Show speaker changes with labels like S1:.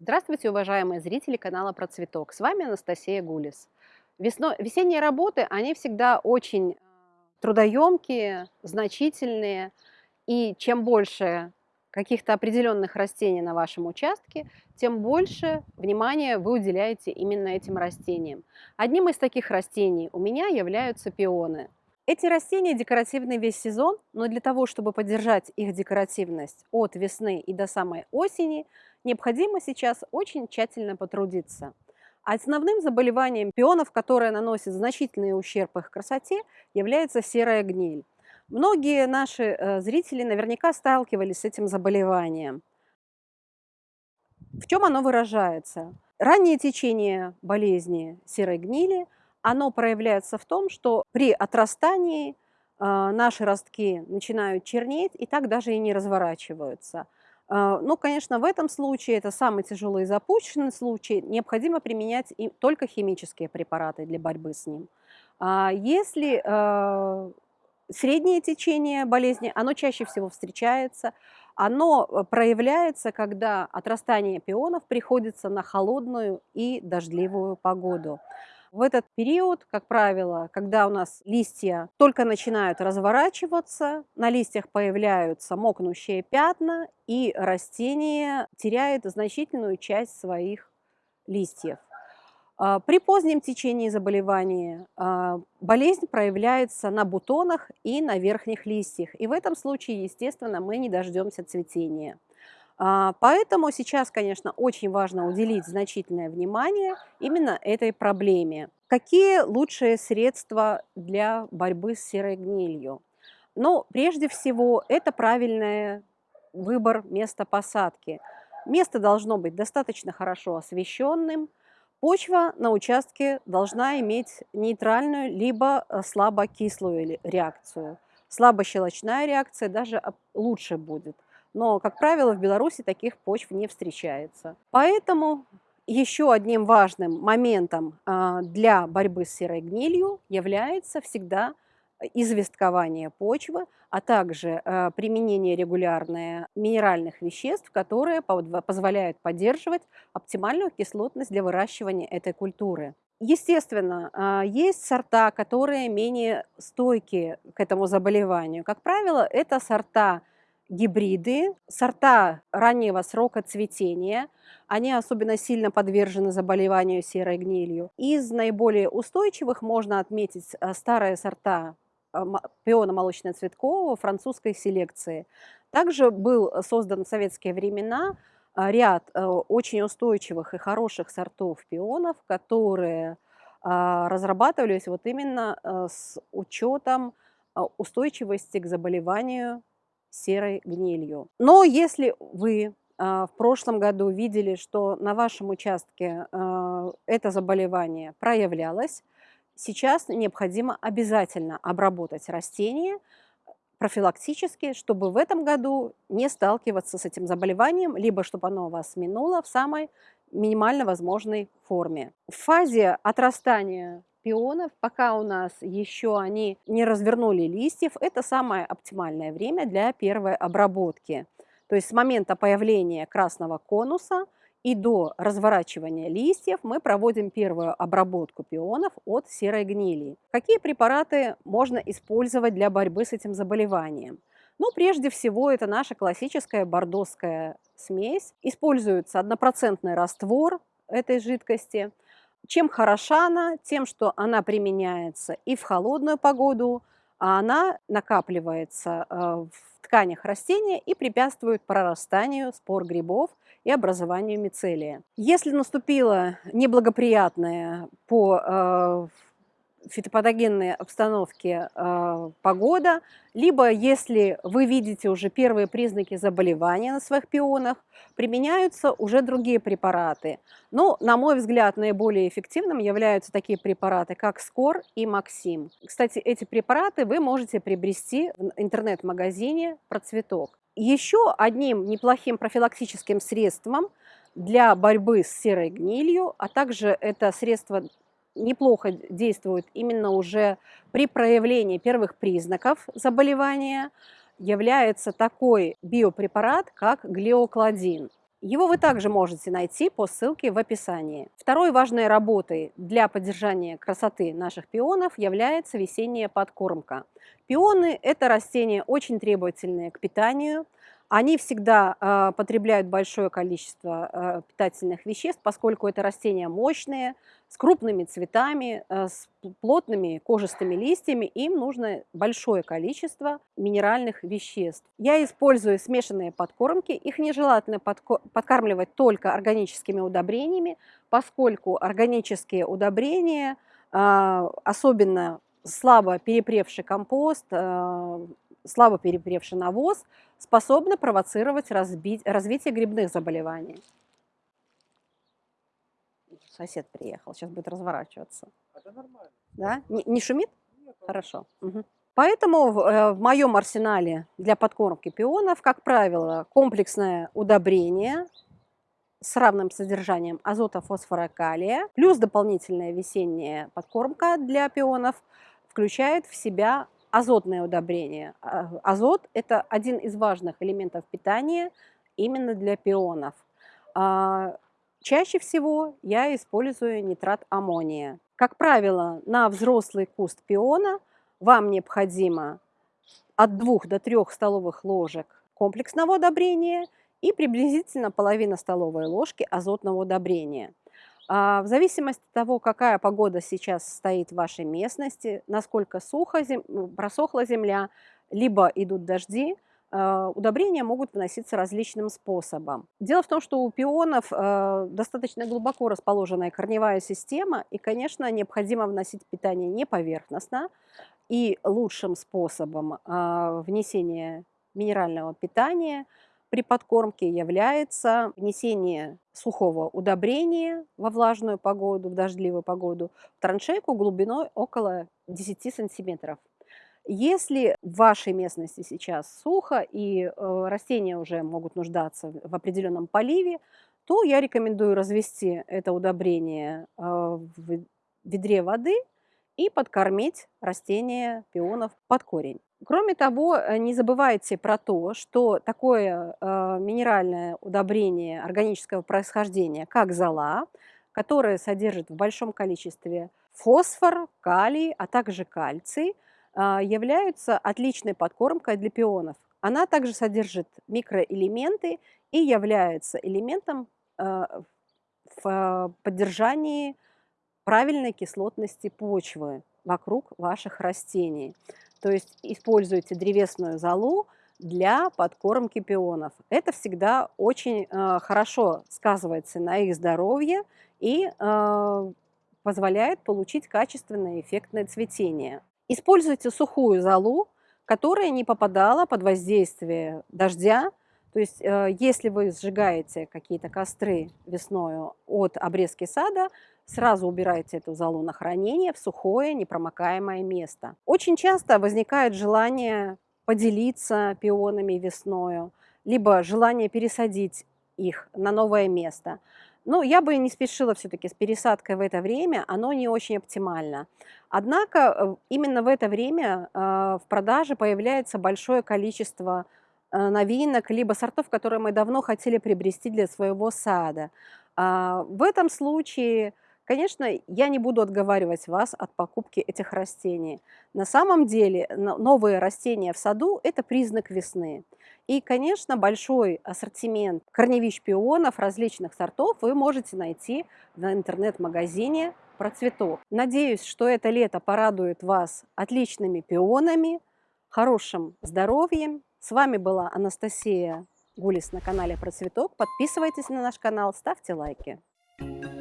S1: Здравствуйте, уважаемые зрители канала Про Цветок. С вами Анастасия Гулис. Весно... Весенние работы, они всегда очень трудоемкие, значительные. И чем больше каких-то определенных растений на вашем участке, тем больше внимания вы уделяете именно этим растениям. Одним из таких растений у меня являются пионы. Эти растения декоративны весь сезон, но для того, чтобы поддержать их декоративность от весны и до самой осени, необходимо сейчас очень тщательно потрудиться. Основным заболеванием пионов, которое наносит значительный ущерб их красоте, является серая гниль. Многие наши э, зрители наверняка сталкивались с этим заболеванием. В чем оно выражается? Раннее течение болезни серой гнили – оно проявляется в том, что при отрастании а, наши ростки начинают чернеть и так даже и не разворачиваются. А, ну, конечно, в этом случае, это самый тяжелый и запущенный случай, необходимо применять только химические препараты для борьбы с ним. А если среднее течение болезни, оно чаще всего встречается, оно проявляется, когда отрастание пионов приходится на холодную и дождливую погоду. В этот период, как правило, когда у нас листья только начинают разворачиваться, на листьях появляются мокнущие пятна, и растение теряет значительную часть своих листьев. А, при позднем течении заболевания а, болезнь проявляется на бутонах и на верхних листьях. И в этом случае, естественно, мы не дождемся цветения. А, поэтому сейчас, конечно, очень важно уделить значительное внимание именно этой проблеме. Какие лучшие средства для борьбы с серой гнилью? Ну, прежде всего, это правильный выбор места посадки. Место должно быть достаточно хорошо освещенным. Почва на участке должна иметь нейтральную либо э, слабокислую реакцию. Слабощелочная реакция даже лучше будет но, как правило, в Беларуси таких почв не встречается. Поэтому еще одним важным моментом а, для борьбы с серой гнилью является всегда известкование почвы, а также а, применение регулярное минеральных веществ, которые позволяют поддерживать оптимальную кислотность для выращивания этой культуры. Естественно, а, есть сорта, которые менее стойкие к этому заболеванию. Как правило, это сорта гибриды, сорта раннего срока цветения. Они особенно сильно подвержены заболеванию серой гнилью. Из наиболее устойчивых можно отметить э, старые сорта э, пиона молочно-цветкового французской селекции. Также был создан в советские времена э, ряд очень устойчивых и хороших сортов пионов, которые разрабатывались вот именно с учетом устойчивости к заболеванию серой гнилью. Но если вы а, в прошлом году видели, что на вашем участке а, это заболевание проявлялось, сейчас необходимо обязательно обработать растение профилактически, чтобы в этом году не сталкиваться с этим заболеванием, либо чтобы оно вас минуло в самой минимально возможной форме. В фазе отрастания пионов, пока у нас еще они не развернули листьев, это самое оптимальное время для первой обработки. То есть с момента появления красного конуса и до разворачивания листьев мы проводим первую обработку пионов от серой гнили. Какие препараты можно использовать для борьбы с этим заболеванием? Ну, прежде всего, это наша классическая бордоская смесь. Используется однопроцентный раствор этой жидкости – чем хороша она? Тем, что она применяется и в холодную погоду, а она накапливается э, в тканях растения и препятствует прорастанию спор грибов и образованию мицелия. Если наступила неблагоприятная по э, фитопатогенной обстановке э, погода, либо если вы видите уже первые признаки заболевания на своих пионах, применяются уже другие препараты. Но, на мой взгляд, наиболее эффективным являются такие препараты, как Скор и Максим. Кстати, эти препараты вы можете приобрести в интернет-магазине «Процветок». Еще одним неплохим профилактическим средством для борьбы с серой гнилью, а также это средство неплохо действует именно уже при проявлении первых признаков заболевания, является такой биопрепарат, как глиокладин. Его вы также можете найти по ссылке в описании. Второй важной работой для поддержания красоты наших пионов является весенняя подкормка. Пионы – это растения очень требовательные к питанию – они всегда э, потребляют большое количество э, питательных веществ, поскольку это растения мощные, с крупными цветами, э, с плотными кожистыми листьями. Им нужно большое количество минеральных веществ. Я использую смешанные подкормки. Их нежелательно подкармливать только органическими удобрениями, поскольку органические удобрения, э, особенно слабо перепревший компост, э, слабо перепревший навоз способны провоцировать разбить, развитие грибных заболеваний. Сосед приехал, сейчас будет разворачиваться.
S2: Это нормально.
S1: Да? Не, не шумит?
S2: Нет,
S1: Хорошо. Угу. Поэтому в, э, в моем арсенале для подкормки пионов, как правило, комплексное удобрение с равным содержанием азота, фосфора, калия, плюс дополнительная весенняя подкормка для пионов включает в себя азотное удобрение. А, азот – это один из важных элементов питания именно для пионов. А, чаще всего я использую нитрат аммония. Как правило, на взрослый куст пиона вам необходимо от 2 до 3 столовых ложек комплексного удобрения и приблизительно половина столовой ложки азотного удобрения – в зависимости от того, какая погода сейчас стоит в вашей местности, насколько сухо, зем... Ну, просохла земля, либо идут дожди, а, удобрения могут вноситься различным способом. Дело в том, что у пионов а, достаточно глубоко расположенная корневая система, и, конечно, необходимо вносить питание не поверхностно, и лучшим способом внесения минерального питания – при подкормке является внесение сухого удобрения во влажную погоду, в дождливую погоду, в траншейку глубиной около 10 сантиметров. Если в вашей местности сейчас сухо и э, растения уже могут нуждаться в определенном поливе, то я рекомендую развести это удобрение э, в ведре воды и подкормить растения пионов под корень. Кроме того, э, не забывайте про то, что такое э, минеральное удобрение органического происхождения, как зола, которое содержит в большом количестве фосфор, калий, а также кальций, э, являются отличной подкормкой для пионов. Она также содержит микроэлементы и является элементом э, в поддержании правильной кислотности почвы вокруг ваших растений. То есть используйте древесную золу для подкормки пионов. Это всегда очень э, хорошо сказывается на их здоровье и э, позволяет получить качественное эффектное цветение. Используйте сухую золу, которая не попадала под воздействие дождя. То есть э, если вы сжигаете какие-то костры весною от обрезки сада, Сразу убирайте эту золу на хранение в сухое, непромокаемое место. Очень часто возникает желание поделиться пионами весною, либо желание пересадить их на новое место. Но я бы не спешила все-таки с пересадкой в это время, оно не очень оптимально. Однако э, именно в это время э, в продаже появляется большое количество новинок, либо сортов, которые мы давно хотели приобрести для своего сада. А, в этом случае Конечно, я не буду отговаривать вас от покупки этих растений. На самом деле новые растения в саду – это признак весны. И, конечно, большой ассортимент корневищ пионов различных сортов вы можете найти в интернет-магазине «Процветок». Надеюсь, что это лето порадует вас отличными пионами, хорошим здоровьем. С вами была Анастасия Гулис на канале «Процветок». Подписывайтесь на наш канал, ставьте лайки. Thank you.